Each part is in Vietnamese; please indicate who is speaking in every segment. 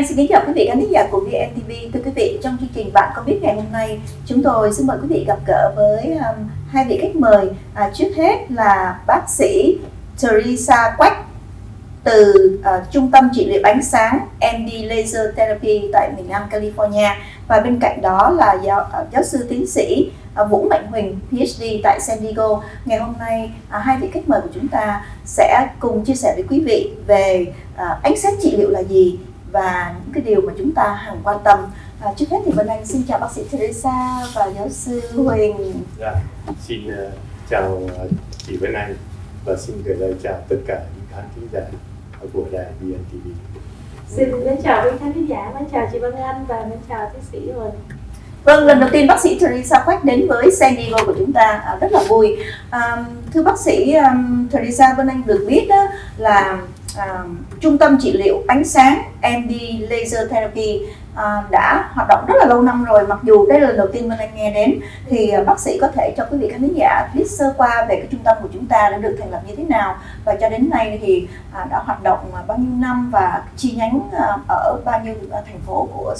Speaker 1: Anh xin kính chào quý vị khán giả của VNTV. Thưa quý vị, trong chương trình Bạn có biết ngày hôm nay, chúng tôi xin mời quý vị gặp gỡ với um, hai vị khách mời. À, trước hết là bác sĩ Teresa Quách từ uh, Trung tâm trị liệu ánh sáng MD Laser Therapy tại miền Nam California và bên cạnh đó là giáo, uh, giáo sư tiến sĩ uh, Vũ Mạnh Huỳnh PhD tại San Diego. Ngày hôm nay uh, hai vị khách mời của chúng ta sẽ cùng chia sẻ với quý vị về uh, ánh sáng trị liệu là gì và những cái điều mà chúng ta hằng quan tâm. À, trước hết thì Vân Anh xin chào bác sĩ Teresa và giáo sư Huỳnh.
Speaker 2: Dạ, xin uh, chào uh, chị Vân Anh và xin gửi lời chào tất cả những khán thính giả của đài VNTV.
Speaker 3: Xin mến chào quý khán thính giả, mến chào chị Vân Anh và mến chào tiến sĩ Huỳnh.
Speaker 1: Vâng, lần đầu tiên bác sĩ Teresa Quách đến với San Diego của chúng ta à, rất là vui. À, thưa bác sĩ um, Teresa Vân Anh được biết đó là à, trung tâm trị liệu ánh sáng MD Laser Therapy à, đã hoạt động rất là lâu năm rồi. Mặc dù đây là lần đầu tiên mình Anh nghe đến thì ờ, bác sĩ có thể cho quý vị khán giả biết sơ qua về cái trung tâm của chúng ta đã được thành lập như thế nào. Và cho đến nay thì à, đã hoạt động bao nhiêu năm và chi nhánh à, ở bao nhiêu thành phố của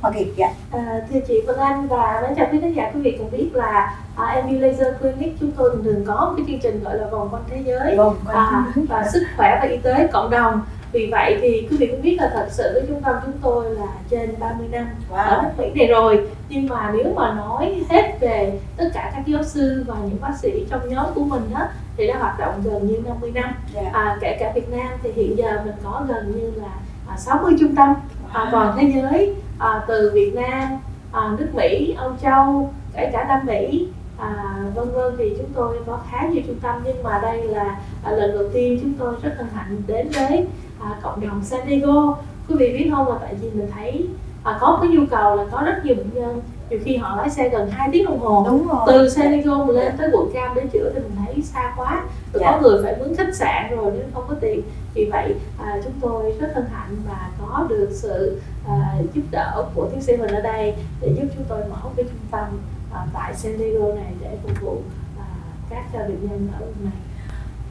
Speaker 1: Hoa Kỳ dạ.
Speaker 3: À, thưa chị Vân Anh và mến chào quý khán giả quý vị cùng biết là à, MU Laser Clinic chúng tôi thường có cái chương trình gọi là vòng quanh thế giới
Speaker 1: Vâng,
Speaker 3: à, và sức khỏe và y tế cộng đồng vì vậy thì quý vị cũng biết là thật sự cái trung tâm chúng tôi là trên 30 năm
Speaker 1: Wow.
Speaker 3: ở nước Mỹ này rồi nhưng mà nếu mà nói hết về tất cả các giáo sư và những bác sĩ trong nhóm của mình đó thì đã hoạt động gần như 50 năm
Speaker 1: Dạ.
Speaker 3: à, kể cả Việt Nam thì hiện giờ mình có gần như là à, 60 trung tâm à, toàn thế giới à, từ Việt Nam, à, nước Mỹ, Âu Châu, kể cả Nam Mỹ à, vân vân thì chúng tôi có khá nhiều trung tâm. Nhưng mà đây là à, lần đầu tiên chúng tôi rất hân hạnh đến với à, cộng đồng San Diego. Quý vị biết không là tại vì mình thấy à, có cái nhu cầu là có rất nhiều bệnh nhân. Nhiều khi họ lái xe gần 2 tiếng đồng hồ.
Speaker 1: Đúng rồi.
Speaker 3: từ San Diego mà lên tới quận Cam để chữa thì mình thấy xa quá. Rồi
Speaker 1: Dạ.
Speaker 3: có người phải mướn khách sạn rồi nếu không có tiền. Vì vậy à, chúng tôi rất hân hạnh và có được sự à, giúp đỡ của tiến sĩ Huỳnh ở đây để giúp chúng tôi mở cái trung tâm à, tại San Diego này để phục vụ à, các à, bệnh nhân ở vùng này.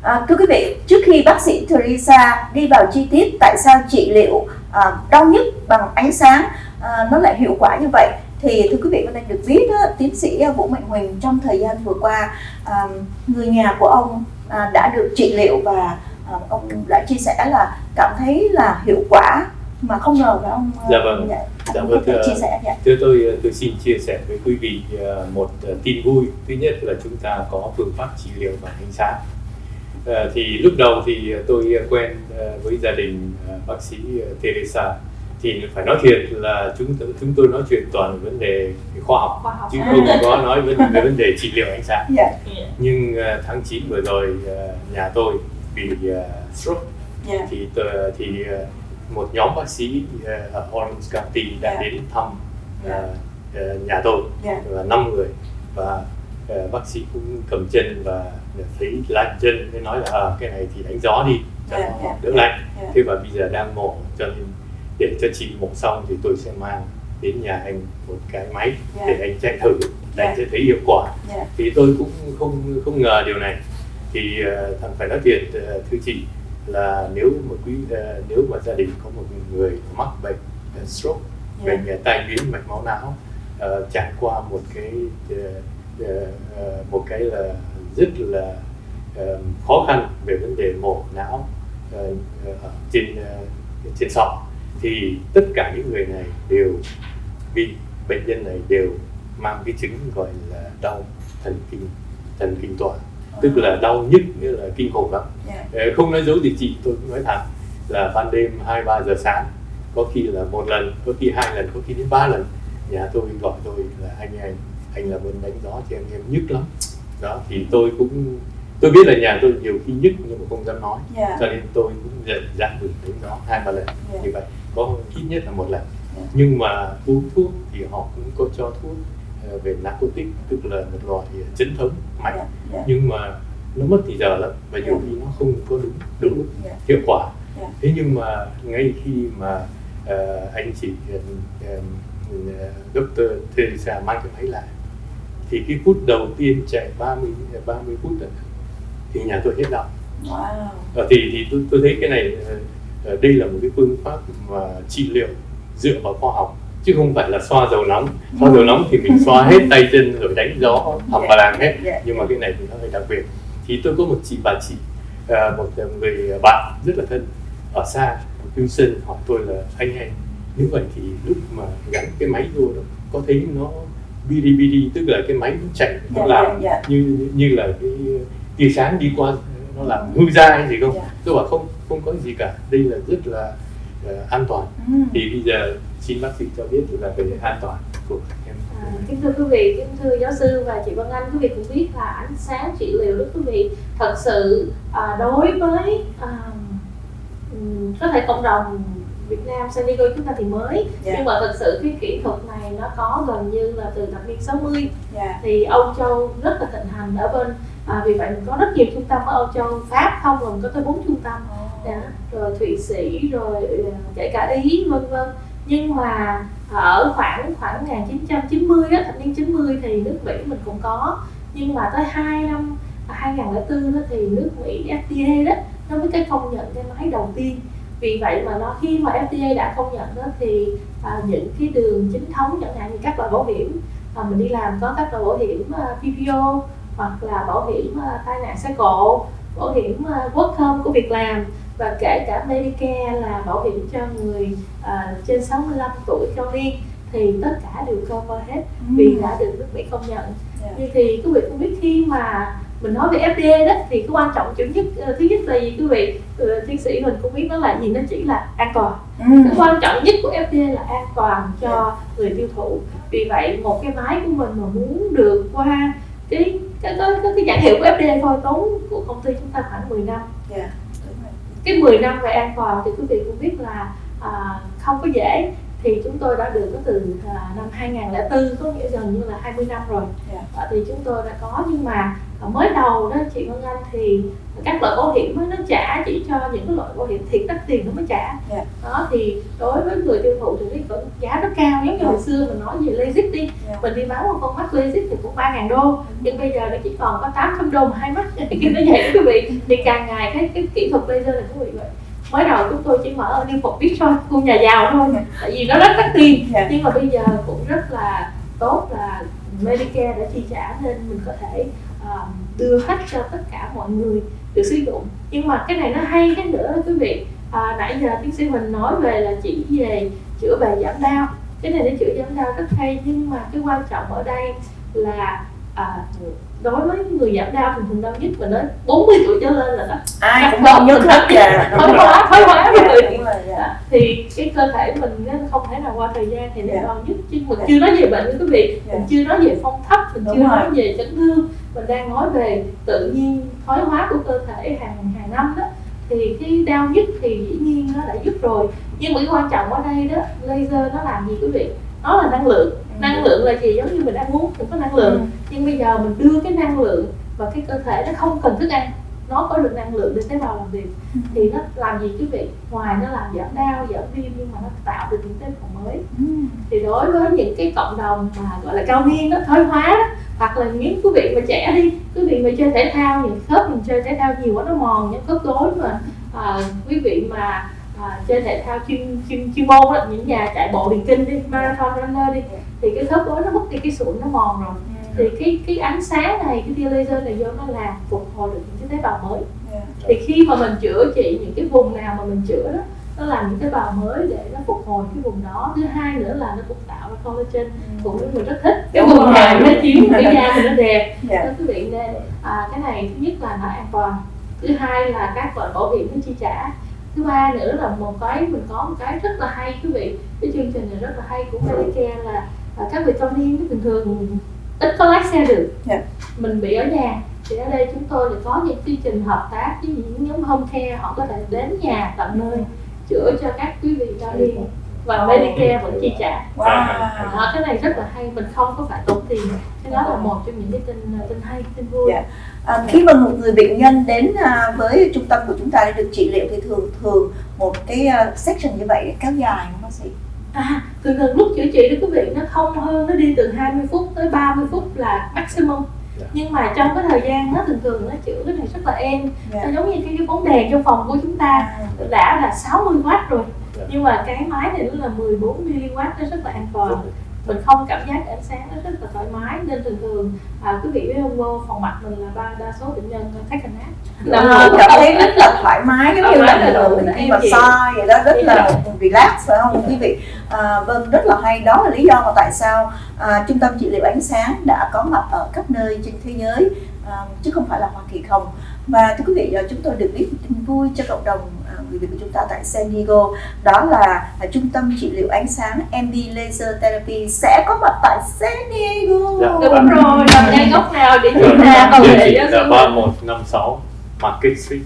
Speaker 1: À, thưa quý vị, trước khi bác sĩ Teresa đi vào chi tiết tại sao trị liệu à, đau nhức bằng ánh sáng à, nó lại hiệu quả như vậy thì thưa quý vị có nên được biết á, tiến sĩ à, Vũ Mạnh Huỳnh trong thời gian vừa qua à, người nhà của ông à, đã được trị liệu và à, ông đã chia sẻ là cảm thấy là hiệu quả mà không ngờ là ông à,
Speaker 2: Dạ vâng.
Speaker 1: dạ,
Speaker 2: Dạ vâng, thưa-
Speaker 1: chia sẻ dạ.
Speaker 2: Thưa tôi, tôi xin chia sẻ với quý vị ờ, một ờ, tin vui. Thứ nhất là chúng ta có phương pháp trị liệu bằng ánh sáng. Ờ, thì lúc đầu thì tôi quen với gia đình bác sĩ Teresa thì phải nói thiệt là chúng tôi, chúng tôi nói chuyện toàn vấn đề khoa học
Speaker 3: khoa học
Speaker 2: chứ không có nói về, về vấn đề trị liệu ánh sáng.
Speaker 1: Dạ,
Speaker 2: Nhưng ờ, tháng 9 vừa rồi nhà tôi bị stroke
Speaker 1: dạ,
Speaker 2: thì thì một nhóm bác sĩ ở Orange County đã
Speaker 1: Dạ.
Speaker 2: đến thăm
Speaker 1: Dạ.
Speaker 2: ờ, ờ, nhà tôi
Speaker 1: dạ,
Speaker 2: và năm người và ờ, bác sĩ cũng cầm chân và thấy lạnh chân mới nói là à, cái này thì đánh gió đi cho
Speaker 1: Dạ,
Speaker 2: nó đỡ lạnh
Speaker 1: dạ.
Speaker 2: thế và bây giờ đang mổ cho nên để cho chị mổ xong thì tôi sẽ mang đến nhà anh một cái máy
Speaker 1: Dạ.
Speaker 2: để anh chạy thử
Speaker 1: Dạ.
Speaker 2: anh sẽ thấy hiệu quả
Speaker 1: dạ,
Speaker 2: thì tôi cũng không không ngờ điều này thì ờ, thằng phải nói thiệt ờ, thưa chị là nếu mà quý ờ, nếu mà gia đình có một người mắc bệnh ờ, stroke
Speaker 1: dạ,
Speaker 2: bệnh ờ, tai biến mạch máu não ờ, trải qua một cái ờ, một cái là rất là ờ, khó khăn về vấn đề mổ não ờ, ở trên ờ, trên sọ thì tất cả những người này đều bị bệnh nhân này đều mang cái chứng gọi là đau thần kinh thần kinh tọa tức là đau nhức nghĩa là kinh khủng lắm.
Speaker 1: Dạ,
Speaker 2: Ờ, không nói dấu gì chị tôi cũng nói thẳng là ban đêm hai ba giờ sáng có khi là một lần có khi hai lần có khi đến ba lần. Nhà tôi gọi tôi là anh anh anh là muốn đánh gió thì em em nhức lắm. Đó thì tôi cũng tôi biết là nhà tôi nhiều khi nhức nhưng mà không dám nói.
Speaker 1: Dạ,
Speaker 2: cho nên tôi cũng dạy dặn gửi đến đó hai ba lần
Speaker 1: Dạ.
Speaker 2: như vậy. Có ít nhất là một lần.
Speaker 1: Dạ.
Speaker 2: nhưng mà uống thuốc thì họ cũng có cho thuốc về narcotic tức là một loại chấn thống mạnh
Speaker 1: dạ, dạ,
Speaker 2: nhưng mà nó mất thì giờ lắm và nhiều
Speaker 1: Dạ.
Speaker 2: khi nó không có đúng đúng
Speaker 1: dạ,
Speaker 2: hiệu quả
Speaker 1: Dạ.
Speaker 2: thế nhưng mà ngay khi mà ờ, anh chị uh, Dr. Teresa mang cái máy lại thì cái phút đầu tiên chạy 30 30 phút thì nhà tôi hết đau
Speaker 1: wow,
Speaker 2: Ờ, thì thì tôi, tôi thấy cái này ờ, ờ, đây là một cái phương pháp mà trị liệu dựa vào khoa học chứ không phải là xoa dầu nóng. Xoa dầu nóng thì mình xoa hết tay chân rồi đánh gió học và làm hết.
Speaker 1: Dạ.
Speaker 2: nhưng mà cái này thì nó hơi đặc biệt. Thì tôi có một chị bà chị à, một người bạn rất là thân ở xa ở Houston hỏi tôi là anh ơi nếu vậy thì lúc mà gắn cái máy vô đó, có thấy nó bidi bidi tức là cái máy nó chạy nó
Speaker 1: Dạ,
Speaker 2: làm
Speaker 1: dạ,
Speaker 2: như như là cái tia sáng đi qua nó làm hư ra hay gì không? Tôi bảo không không có gì cả. Đây là rất là ờ, an toàn.
Speaker 1: Ừ.
Speaker 2: thì bây giờ xin bác sĩ cho biết là về an toàn của em.
Speaker 3: À, kính thưa quý vị, kính thưa giáo sư và chị Vân Anh, quý vị cũng biết là ánh sáng trị liệu đó quý vị thật sự à, đối với à, có thể cộng đồng Việt Nam San Diego chúng ta thì mới.
Speaker 1: Dạ.
Speaker 3: nhưng mà thật sự cái kỹ thuật này nó có gần như là từ thập niên 60
Speaker 1: Dạ.
Speaker 3: thì Âu Châu rất là thịnh hành ở bên à, vì vậy mình có rất nhiều trung tâm ở Âu Châu Pháp không rồi có tới bốn trung tâm. Dạ, rồi Thụy Sĩ rồi ờ, kể cả Ý vân vân nhưng mà à, ở khoảng khoảng 1990 á, thập niên 90 thì nước Mỹ mình cũng có. Nhưng mà tới 2 năm à, 2004 đó thì nước Mỹ FDA đó nó mới cái công nhận cái máy đầu tiên. Vì vậy mà nó khi mà FDA đã công nhận đó thì à, những cái đường chính thống chẳng hạn như các loại bảo hiểm à, mình đi làm có các loại bảo hiểm à, PPO hoặc là bảo hiểm à, tai nạn xe cộ bảo hiểm à, work home của việc làm và kể cả Medicare là bảo hiểm cho người à, trên 65 tuổi cao niên thì tất cả đều cover hết vì đã được nước Mỹ công nhận.
Speaker 1: Dạ.
Speaker 3: Như thì quý vị cũng biết khi mà mình nói về FDA đó thì cái quan trọng chủ nhất ờ, thứ nhất là gì quý vị Ờ, tiến sĩ mình cũng biết nó là gì nó chỉ là an toàn
Speaker 1: Ừ.
Speaker 3: cái quan trọng nhất của FDA là an toàn cho người tiêu thụ vì vậy một cái máy của mình mà muốn được qua cái cái cái, cái, cái nhãn hiệu của FDA thôi tốn của công ty chúng ta khoảng 10 năm
Speaker 1: Dạ.
Speaker 3: Cái 10 năm về an toàn thì quý vị cũng biết là à, không có dễ. Thì chúng tôi đã được từ à, năm 2004 có nghĩa gần như là 20 năm rồi.
Speaker 1: Dạ.
Speaker 3: à, thì chúng tôi đã có. Nhưng mà mới đầu đó chị Vân Anh thì các loại bảo hiểm nó trả chỉ cho những cái loại bảo hiểm thiệt đắt tiền nó mới trả.
Speaker 1: Dạ.
Speaker 3: đó thì đối với người tiêu thụ thì cái vẫn giá rất cao giống như hồi xưa mình nói về LASIK đi.
Speaker 1: Dạ.
Speaker 3: mình đi bán một con mắt LASIK thì cũng 3 ngàn đô. Nhưng bây giờ nó chỉ còn có 800 đô một hai mắt. Cái nó vậy đó quý vị. Thì càng ngày cái cái kỹ thuật laser này quý vị vậy. Mới đầu chúng tôi chỉ mở ở New Phục Beach thôi khu nhà giàu thôi tại vì nó rất đắt tiền.
Speaker 1: Dạ.
Speaker 3: nhưng mà bây giờ cũng rất là tốt là Medicare đã chi trả nên mình có thể À, đưa hết cho tất cả mọi người được sử dụng. Nhưng mà cái này nó hay cái nữa đó quý vị. À, nãy giờ tiến sĩ mình nói về là chỉ về chữa về giảm đau. Cái này để chữa giảm đau rất hay nhưng mà cái quan trọng ở đây là à, đối với người giảm đau thì thường đau nhất mình nói 40 tuổi trở lên là đó
Speaker 1: ai cũng không nhớ hết dạ
Speaker 3: thoái hóa thoái hóa thì cái cơ thể mình nó không thể nào qua thời gian thì nó
Speaker 1: Dạ.
Speaker 3: đau nhất. Chứ mình
Speaker 1: Dạ.
Speaker 3: chưa nói về bệnh quý vị.
Speaker 1: Dạ.
Speaker 3: mình chưa nói về phong thấp mình
Speaker 1: Đúng
Speaker 3: chưa
Speaker 1: rồi.
Speaker 3: nói về chấn thương. Mình đang nói về tự nhiên thoái hóa của cơ thể hàng hàng năm đó. Thì cái đau nhất thì dĩ nhiên nó đã giúp rồi. Nhưng mà cái quan trọng ở đây đó laser nó làm gì quý vị nó là năng lượng. Năng lượng là gì? Giống như mình ăn uống cũng có năng lượng.
Speaker 1: Ừ.
Speaker 3: nhưng bây giờ mình đưa cái năng lượng và cái cơ thể nó không cần thức ăn. Nó có được năng lượng để tế bào làm việc.
Speaker 1: Ừ.
Speaker 3: thì nó làm gì quý vị? Ngoài nó làm giảm đau giảm viêm nhưng mà nó tạo được những tế bào mới.
Speaker 1: Ừ.
Speaker 3: thì đối với những cái cộng đồng mà gọi là cao niên đó thoái hóa đó hoặc là những quý vị mà trẻ đi quý vị mà chơi thể thao những khớp mình chơi thể thao nhiều quá nó mòn những khớp gối mà à, quý vị mà à, chơi thể thao chuyên chuyên chuyên môn đó, những nhà chạy bộ điền kinh đi marathon runner đi thì cái khớp gối nó mất đi cái sụn nó mòn rồi. Thì cái cái ánh sáng này cái tia laser này vô nó làm phục hồi được những cái tế bào mới. Thì khi mà mình chữa trị những cái vùng nào mà mình chữa đó nó làm những tế bào mới để nó phục hồi cái vùng đó. Thứ hai nữa là nó cũng tạo ra collagen. Phụ nữ mình rất thích. Cái vùng nào nó chiếu cái da mình nó đẹp. Nên quý vị nên à, cái này thứ nhất là nó an toàn. Thứ hai là các loại bảo hiểm nó chi trả thứ ba nữa là một cái mình có một cái rất là hay quý vị. Cái chương trình này rất là hay của Medicare là à, các vị cao niên bình thường ít có lái xe được.
Speaker 1: Dạ.
Speaker 3: mình bị ở nhà thì ở đây chúng tôi lại có những chương trình hợp tác với những nhóm home care họ có thể đến nhà tận nơi chữa cho các quý vị cao niên và Medicare vẫn chi trả
Speaker 1: Wow.
Speaker 3: đó, cái này rất là hay mình không có phải tốn tiền cái đó là một trong những cái tin tin hay tin vui
Speaker 1: Dạ. À, khi mà một người bệnh nhân đến à, với trung tâm của chúng ta để được trị liệu thì thường thường một cái à, section như vậy kéo dài không bác sĩ?
Speaker 3: à thường thường lúc chữa trị đó quý vị nó không hơn nó đi từ 20 phút tới 30 phút là maximum
Speaker 2: Dạ.
Speaker 3: nhưng mà trong cái thời gian nó thường thường nó chữa cái này rất là êm
Speaker 1: Dạ.
Speaker 3: nó giống như cái, cái bóng đèn trong phòng của chúng ta
Speaker 1: À,
Speaker 3: đã là 60W rồi
Speaker 2: Dạ.
Speaker 3: Nhưng mà cái máy này nó là 14mW nó rất là an toàn. Mình không cảm giác ánh sáng nó rất là thoải mái. Nên thường thường à, quý vị vô phòng mạch mình là ba đa số bệnh nhân thấy cảnh ác
Speaker 1: Ờ, cảm thấy rất là thoải mái giống như là mình
Speaker 3: ừ,
Speaker 1: khi mà soi vậy đó rất là
Speaker 3: Dạ.
Speaker 1: relax phải không quý vị? À, vâng rất là hay. Đó là lý do mà tại sao à, trung tâm trị liệu ánh sáng đã có mặt ở các nơi trên thế giới à, chứ không phải là Hoa Kỳ không và thưa quý vị à, chúng tôi được biết tin vui cho cộng đồng à, người Việt của chúng ta tại San Diego. Đó là à, trung tâm trị liệu ánh sáng MD Laser Therapy sẽ có mặt tại San Diego.
Speaker 2: Dạ.
Speaker 3: đúng rồi nằm ngay góc nào địa chỉ nào
Speaker 2: địa
Speaker 3: để
Speaker 2: chỉ
Speaker 3: cho
Speaker 2: là
Speaker 3: sư
Speaker 2: ba một năm sáu Market Street.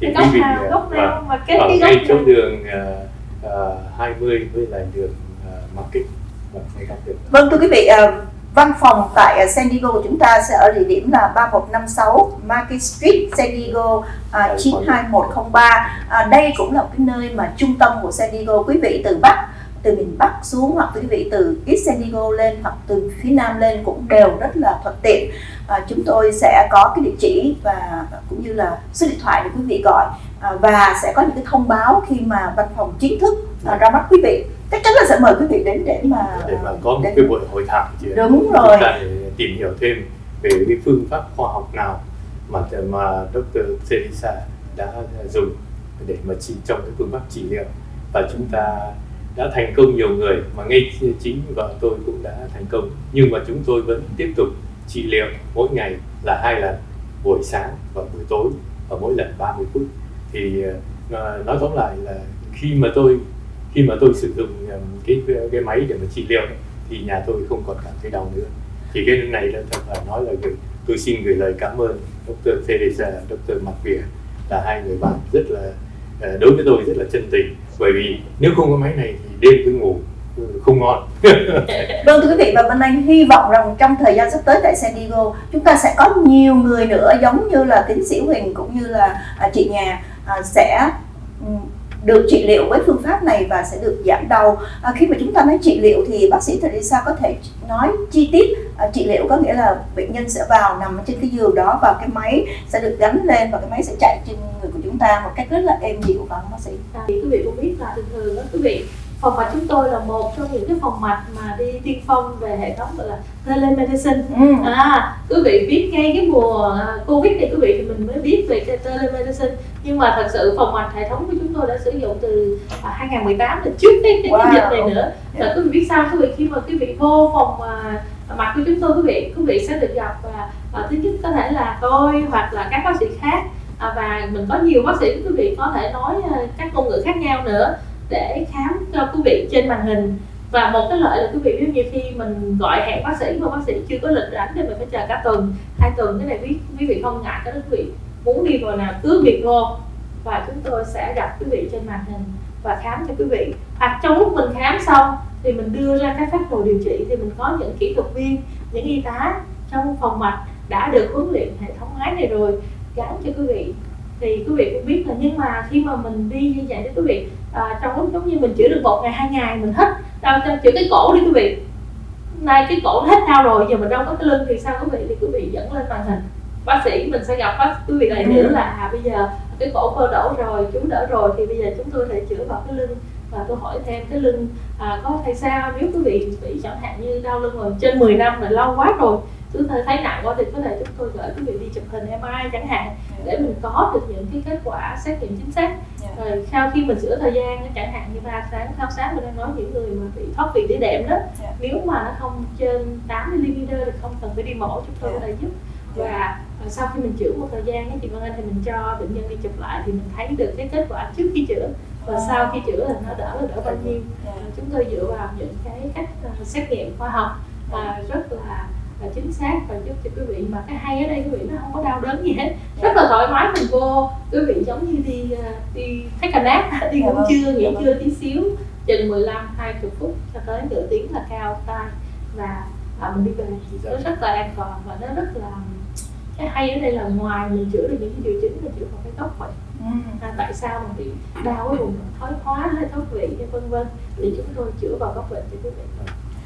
Speaker 2: Thì
Speaker 3: cái
Speaker 2: quý
Speaker 3: góc
Speaker 2: vị
Speaker 3: nào góc nào?
Speaker 2: Vâng,
Speaker 3: mà cái
Speaker 2: ở
Speaker 3: cái góc
Speaker 2: ngay chỗ đường uh, 20 với lại đường uh, Market. Vâng, ngay góc đường.
Speaker 1: Vâng thưa quý vị, à, văn phòng tại à, San Diego của chúng ta sẽ ở địa điểm là 3156 Market Street, San Diego à, 92103. À, đây cũng là cái nơi mà trung tâm của San Diego. Quý vị từ Bắc, từ miền Bắc xuống hoặc quý vị từ East San Diego lên hoặc từ phía Nam lên cũng đều rất là thuận tiện. À, chúng tôi sẽ có cái địa chỉ và cũng như là số điện thoại để quý vị gọi à, và sẽ có những cái thông báo khi mà văn phòng chính thức à, ra mắt quý vị. Chắc chắn là sẽ mời quý vị đến để mà
Speaker 2: để mà có một
Speaker 1: đến-
Speaker 2: cái buổi hội thảo chứ
Speaker 1: Đúng rồi.
Speaker 2: chúng ta tìm hiểu thêm về cái phương pháp khoa học nào mà mà Dr. Teresa đã dùng để mà chỉ trong cái phương pháp trị liệu và chúng ta đã thành công nhiều người mà ngay chính vợ tôi cũng đã thành công nhưng mà chúng tôi vẫn tiếp tục trị liệu mỗi ngày là hai lần buổi sáng và buổi tối và mỗi lần 30 phút thì ờ, nói tóm lại là khi mà tôi khi mà tôi sử dụng cái cái máy để mà trị liệu ấy, thì nhà tôi không còn cảm thấy đau nữa thì cái này là thật là nói là gửi tôi xin gửi lời cảm ơn Dr. Teresa, Dr. Macvia là hai người bạn rất là ờ, đối với tôi rất là chân tình bởi vì nếu không có máy này thì đêm tôi ngủ ừ, không ngon
Speaker 1: Vâng thưa quý vị và Minh Anh hy vọng rằng trong thời gian sắp tới tại San Diego chúng ta sẽ có nhiều người nữa giống như là tiến sĩ Huỳnh cũng như là à, chị nhà à, sẽ được trị liệu với phương pháp này và sẽ được giảm đau. À, khi mà chúng ta nói trị liệu thì bác sĩ Teresa có thể nói chi tiết à, trị liệu có nghĩa là bệnh nhân sẽ vào nằm trên cái giường đó và cái máy sẽ được gắn lên và cái máy sẽ chạy trên người của chúng ta một cách rất là êm dịu và bác sĩ.
Speaker 3: À, thì quý vị cũng biết là thường thường đó quý vị phòng mạch chúng tôi là một trong những cái phòng mạch mà đi tiên phong về hệ thống gọi là telemedicine
Speaker 1: Ừ.
Speaker 3: à quý vị biết ngay cái mùa à, covid này quý vị thì mình mới biết về cái telemedicine nhưng mà thật sự phòng mạch hệ thống của chúng tôi đã sử dụng từ à, 2018 là trước cái, cái, cái
Speaker 1: Wow.
Speaker 3: dịch này nữa. Và quý vị biết sao quý vị khi mà quý vị vô phòng à, mặt của chúng tôi quý vị quý vị sẽ được gặp và à, thứ nhất có thể là tôi hoặc là các bác sĩ khác. À, và mình có nhiều bác sĩ quý vị có thể nói à, các ngôn ngữ khác nhau nữa để khám cho quý vị trên màn hình. Và một cái lợi là quý vị biết nhiều khi mình gọi hẹn bác sĩ mà bác sĩ chưa có lịch rảnh thì mình phải chờ cả tuần, hai tuần. Cái này quý quý vị không ngại, cái đó quý vị muốn đi vào nào cứ việc vô. Và chúng tôi sẽ gặp quý vị trên màn hình và khám cho quý vị. Hoặc trong lúc mình khám xong thì mình đưa ra các phác đồ điều trị thì mình có những kỹ thuật viên, những y tá trong phòng mạch đã được huấn luyện hệ thống máy này rồi gắn cho quý vị. Thì quý vị cũng biết là nhưng mà khi mà mình đi như vậy thì quý vị à, trong lúc giống như mình chữa được một ngày hai ngày mình hết đau chữa cái cổ đi quý vị. Nay cái cổ hết đau rồi giờ mình đâu có cái lưng thì sao quý vị? Thì quý vị dẫn lên màn hình. Bác sĩ mình sẽ gặp bác quý vị lại nữa là à, bây giờ cái cổ cơ đổ rồi chú đỡ rồi thì bây giờ chúng tôi sẽ chữa vào cái lưng. Và tôi hỏi thêm cái lưng à, có thấy sao? Nếu quý vị bị chẳng hạn như đau lưng rồi trên 10 năm rồi lâu quá rồi cứ thấy thấy nặng quá thì có thể chúng tôi gửi quý vị đi chụp hình MRI chẳng hạn để mình có được những cái kết quả xét nghiệm chính xác
Speaker 1: Dạ.
Speaker 3: rồi sau khi mình sửa thời gian chẳng hạn như ba sáng sáu sáng mình đang nói những người mà bị thoát vị đĩa đệm đó
Speaker 1: Dạ.
Speaker 3: nếu mà nó không trên 8 mm thì không cần phải đi mổ chúng tôi
Speaker 1: Dạ.
Speaker 3: có thể giúp và à, sau khi mình chữa một thời gian chị Vân Anh thì mình cho bệnh nhân đi chụp lại thì mình thấy được cái kết quả trước khi chữa và
Speaker 1: À.
Speaker 3: sau khi chữa là nó đỡ là đỡ bao nhiêu
Speaker 1: Dạ.
Speaker 3: À, chúng tôi dựa vào những cái cách à, xét nghiệm khoa học à, rất là là chính xác. Và giúp cho quý vị mà cái hay ở đây quý vị nó không có đau đớn gì hết. Rất là thoải mái mình vô. Quý vị giống như đi à, đi a nap đi
Speaker 1: Dạ
Speaker 3: ngủ
Speaker 1: vâng,
Speaker 3: trưa nghỉ
Speaker 1: dạ vâng.
Speaker 3: trưa tí xíu chừng 15 20 phút cho tới nửa tiếng là cao tay và à, mình đi về.
Speaker 2: Dạ.
Speaker 3: nó rất là an toàn và nó rất là cái hay ở đây là ngoài mình chữa được những cái triệu chứng là chữa vào cái gốc bệnh
Speaker 1: Ừ.
Speaker 3: à, tại sao mà bị đau cái vùng thoái hóa hay thoát vị hay vân vân. Thì chúng tôi chữa vào gốc bệnh cho quý vị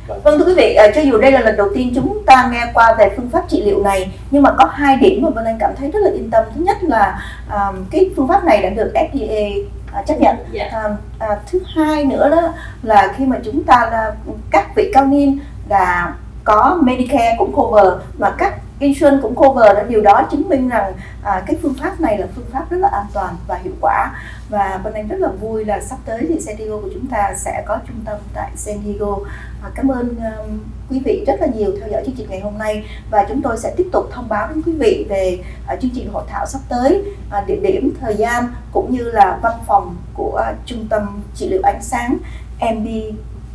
Speaker 2: Vâng.
Speaker 1: Thưa quý vị, à, cho dù đây là lần đầu tiên chúng ta nghe qua về phương pháp trị liệu này nhưng mà có hai điểm mà Vân Anh cảm thấy rất là yên tâm. Thứ nhất là à, cái phương pháp này đã được FDA à, chấp nhận.
Speaker 3: Dạ.
Speaker 1: À, à, thứ hai nữa đó là khi mà chúng ta là các vị cao niên là có Medicare cũng cover và các insurance cũng cover đó điều đó chứng minh rằng à, cái phương pháp này là phương pháp rất là an toàn và hiệu quả. Và bên Anh rất là vui là sắp tới thì San Diego của chúng ta sẽ có trung tâm tại San Diego. À, cảm ơn um, quý vị rất là nhiều theo dõi chương trình ngày hôm nay. Và chúng tôi sẽ tiếp tục thông báo đến quý vị về à, chương trình hội thảo sắp tới. À, địa điểm thời gian cũng như là văn phòng của à, trung tâm trị liệu ánh sáng MB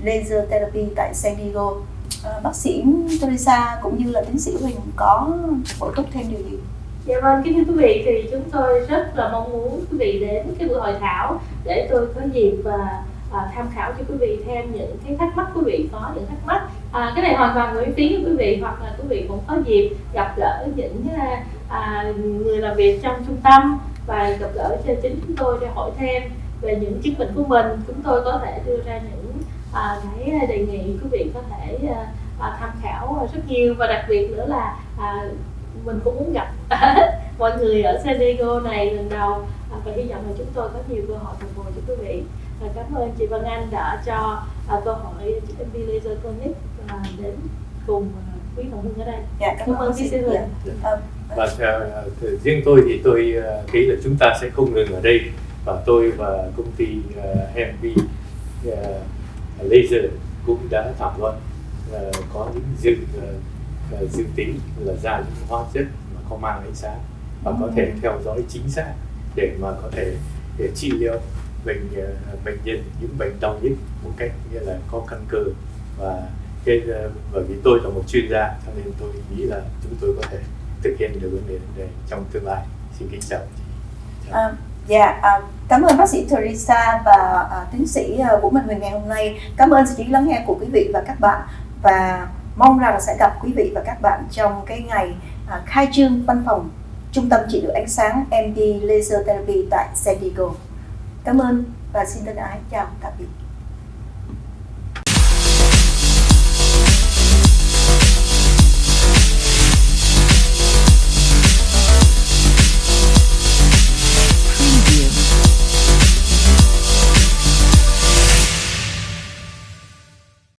Speaker 1: Laser Therapy tại San Diego. Ờ, bác sĩ Teresa cũng như là tiến sĩ Huỳnh có bổ túc thêm điều gì?
Speaker 3: Dạ vâng, kính thưa quý vị thì chúng tôi rất là mong muốn quý vị đến cái buổi hội thảo để tôi có dịp và à, tham khảo cho quý vị thêm những cái thắc mắc quý vị có những thắc mắc. À, cái này hoàn toàn miễn phí cho quý vị hoặc là quý vị cũng có dịp gặp gỡ những à, người làm việc trong trung tâm và gặp gỡ cho chính chúng tôi để hỏi thêm về những chứng bệnh của mình. Chúng tôi có thể đưa ra những à, cái đề nghị quý vị có thể à, à, tham khảo rất nhiều. Và đặc biệt nữa là à, mình cũng muốn gặp mọi người ở San Diego này lần đầu. À, và hy vọng là chúng tôi có nhiều cơ hội phục vụ cho quý vị. Và cảm ơn chị Vân Anh đã cho à, câu hỏi chị MB Laser Connect à, đến cùng à, quý đồng hương ở đây.
Speaker 1: Dạ,
Speaker 3: cảm ơn chị. Sư
Speaker 1: dạ.
Speaker 2: và uh, riêng tôi thì tôi uh, nghĩ là chúng ta sẽ không ngừng ở đây. Và tôi và công ty uh, MB uh, Laser cũng đã thảo luận uh, có những dương uh, ờ, ờ, dự tính là ra những hóa chất mà không mang ánh sáng và có thể theo dõi chính xác để mà có thể để trị liệu bệnh uh, bệnh nhân những bệnh đau nhức một cách như là có căn cơ. Và cái uh, bởi vì tôi là một chuyên gia cho nên tôi nghĩ là chúng tôi có thể thực hiện được vấn đề này trong tương lai. Xin kính chào. Chị
Speaker 1: À, dạ, à, cảm ơn bác sĩ Teresa và à, tiến sĩ à, Vũ Minh Huyền ngày hôm nay. Cảm ơn sự chú ý lắng nghe của quý vị và các bạn và mong rằng sẽ gặp quý vị và các bạn trong cái ngày à, khai trương văn phòng Trung tâm trị liệu ánh sáng MD Laser Therapy tại San Diego. Cảm ơn và xin thân ái chào tạm biệt.